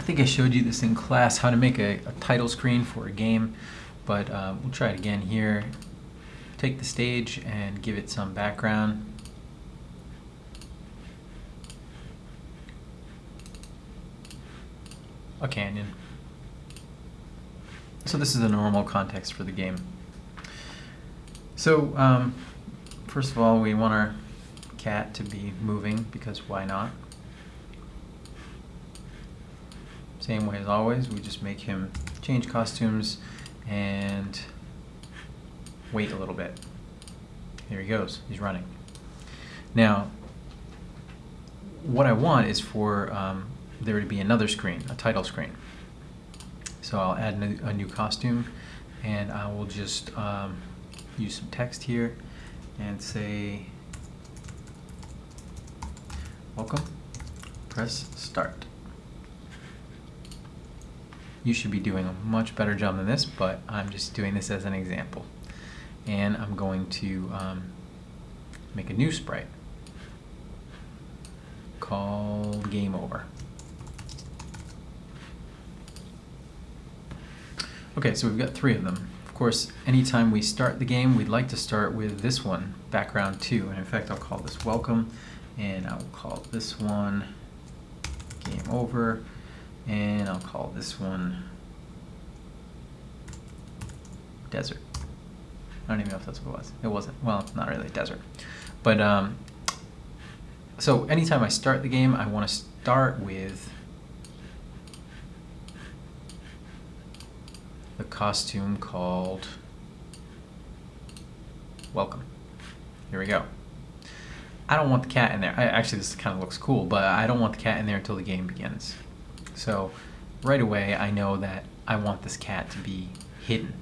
I think I showed you this in class, how to make a, a title screen for a game, but uh, we'll try it again here. Take the stage and give it some background. A canyon. So this is the normal context for the game. So um, first of all, we want our cat to be moving because why not? Same way as always, we just make him change costumes and wait a little bit. Here he goes, he's running. Now, what I want is for um, there to be another screen, a title screen. So I'll add a new costume and I will just um, use some text here and say welcome press start you should be doing a much better job than this but I'm just doing this as an example. And I'm going to um, make a new sprite called game over. Okay so we've got three of them. Of course, anytime we start the game, we'd like to start with this one, background 2. And in fact, I'll call this welcome, and I'll call this one game over, and I'll call this one desert. I don't even know if that's what it was. It wasn't. Well, not really desert. But, um, so anytime I start the game, I want to start with the costume called Welcome. Here we go. I don't want the cat in there. I, actually, this kind of looks cool, but I don't want the cat in there until the game begins. So right away, I know that I want this cat to be hidden.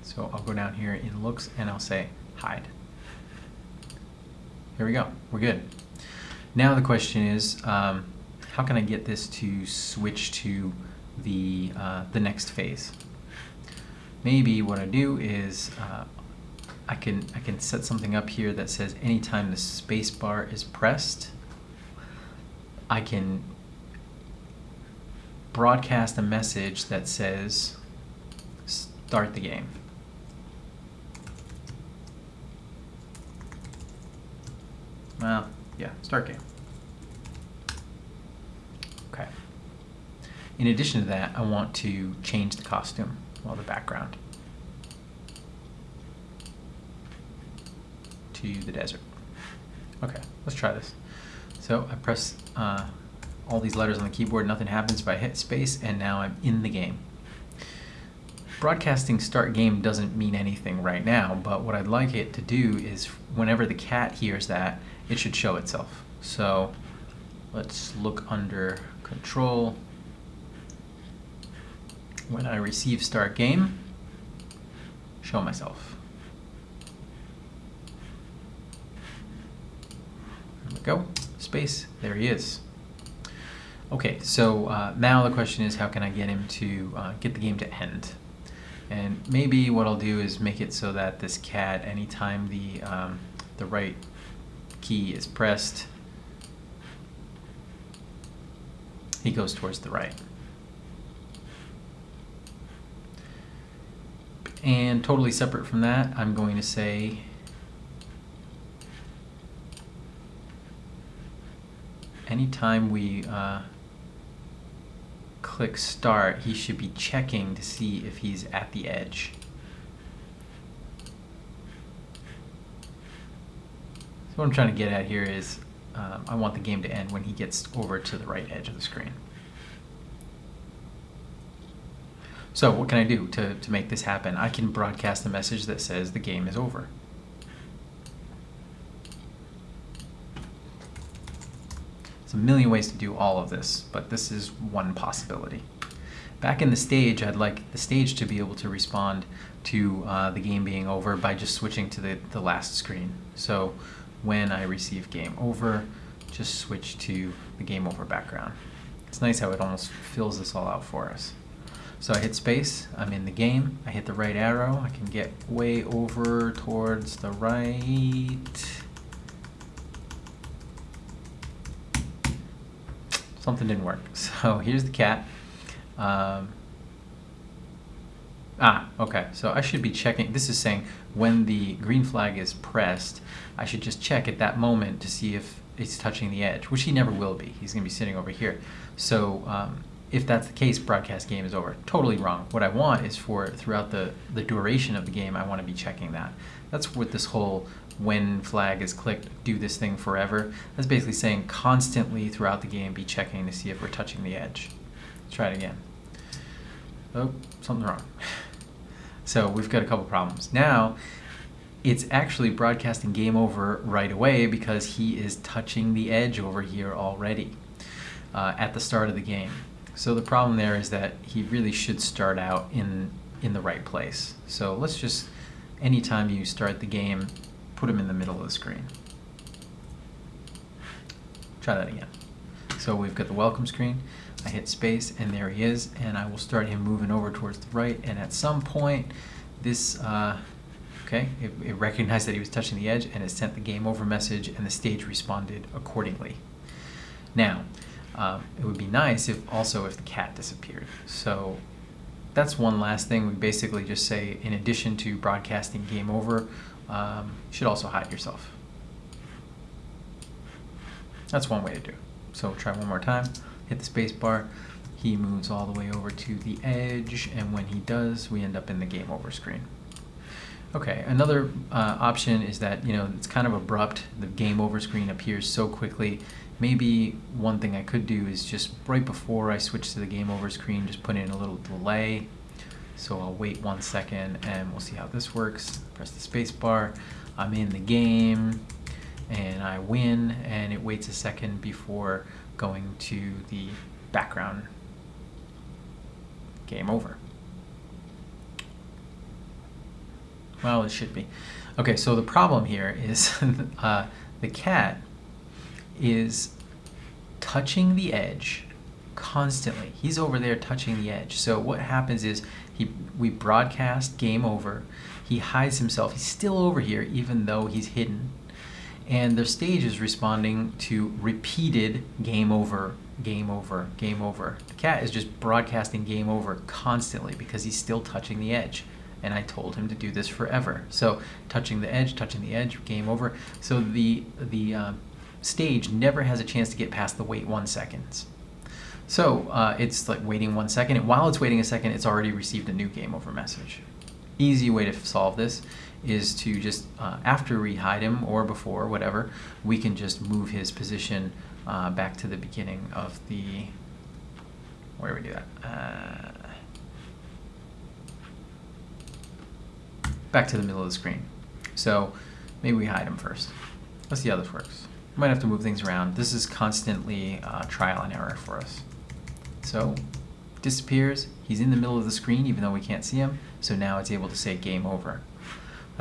So I'll go down here in looks and I'll say hide. Here we go. We're good. Now the question is, um, how can I get this to switch to the, uh, the next phase. Maybe what I do is uh, I, can, I can set something up here that says anytime the space bar is pressed, I can broadcast a message that says start the game. Well, yeah, start game. Okay. In addition to that, I want to change the costume, well, the background, to the desert. Okay, let's try this. So I press uh, all these letters on the keyboard, nothing happens, but I hit space, and now I'm in the game. Broadcasting start game doesn't mean anything right now, but what I'd like it to do is whenever the cat hears that, it should show itself. So let's look under control, when I receive start game, show myself. There we go, space, there he is. Okay, so uh, now the question is how can I get him to uh, get the game to end? And maybe what I'll do is make it so that this cat, anytime the, um, the right key is pressed, he goes towards the right. And totally separate from that, I'm going to say anytime we uh, click start, he should be checking to see if he's at the edge. So what I'm trying to get at here is um, I want the game to end when he gets over to the right edge of the screen. So what can I do to, to make this happen? I can broadcast a message that says the game is over. There's a million ways to do all of this, but this is one possibility. Back in the stage, I'd like the stage to be able to respond to uh, the game being over by just switching to the, the last screen. So when I receive game over, just switch to the game over background. It's nice how it almost fills this all out for us. So I hit space, I'm in the game, I hit the right arrow, I can get way over towards the right. Something didn't work. So here's the cat. Um, ah, okay. So I should be checking. This is saying when the green flag is pressed, I should just check at that moment to see if it's touching the edge, which he never will be. He's going to be sitting over here. So um, if that's the case, broadcast game is over. Totally wrong. What I want is for throughout the, the duration of the game, I want to be checking that. That's what this whole when flag is clicked, do this thing forever. That's basically saying constantly throughout the game, be checking to see if we're touching the edge. Let's try it again. Oh, something's wrong. So we've got a couple problems. Now, it's actually broadcasting game over right away because he is touching the edge over here already uh, at the start of the game. So the problem there is that he really should start out in in the right place. So let's just, anytime you start the game, put him in the middle of the screen. Try that again. So we've got the welcome screen. I hit space and there he is and I will start him moving over towards the right and at some point this uh, okay it, it, recognized that he was touching the edge and it sent the game over message and the stage responded accordingly now um, it would be nice if also if the cat disappeared so that's one last thing we basically just say in addition to broadcasting game over um, you should also hide yourself that's one way to do it so try one more time hit the space bar, he moves all the way over to the edge, and when he does, we end up in the game over screen. Okay, another uh, option is that, you know, it's kind of abrupt. The game over screen appears so quickly. Maybe one thing I could do is just right before I switch to the game over screen, just put in a little delay. So I'll wait one second and we'll see how this works. Press the space bar. I'm in the game and I win and it waits a second before going to the background game over. Well, it should be. Okay, so the problem here is uh, the cat is touching the edge constantly. He's over there touching the edge. So what happens is he we broadcast game over. He hides himself. He's still over here even though he's hidden and their stage is responding to repeated game over, game over, game over. The cat is just broadcasting game over constantly because he's still touching the edge. And I told him to do this forever. So touching the edge, touching the edge, game over. So the, the uh, stage never has a chance to get past the wait one seconds. So uh, it's like waiting one second, and while it's waiting a second, it's already received a new game over message. Easy way to solve this is to just, uh, after we hide him or before, whatever, we can just move his position uh, back to the beginning of the, where do we do that? Uh, back to the middle of the screen. So maybe we hide him first. Let's see how this works. Might have to move things around. This is constantly uh, trial and error for us. So disappears. He's in the middle of the screen even though we can't see him. So now it's able to say game over.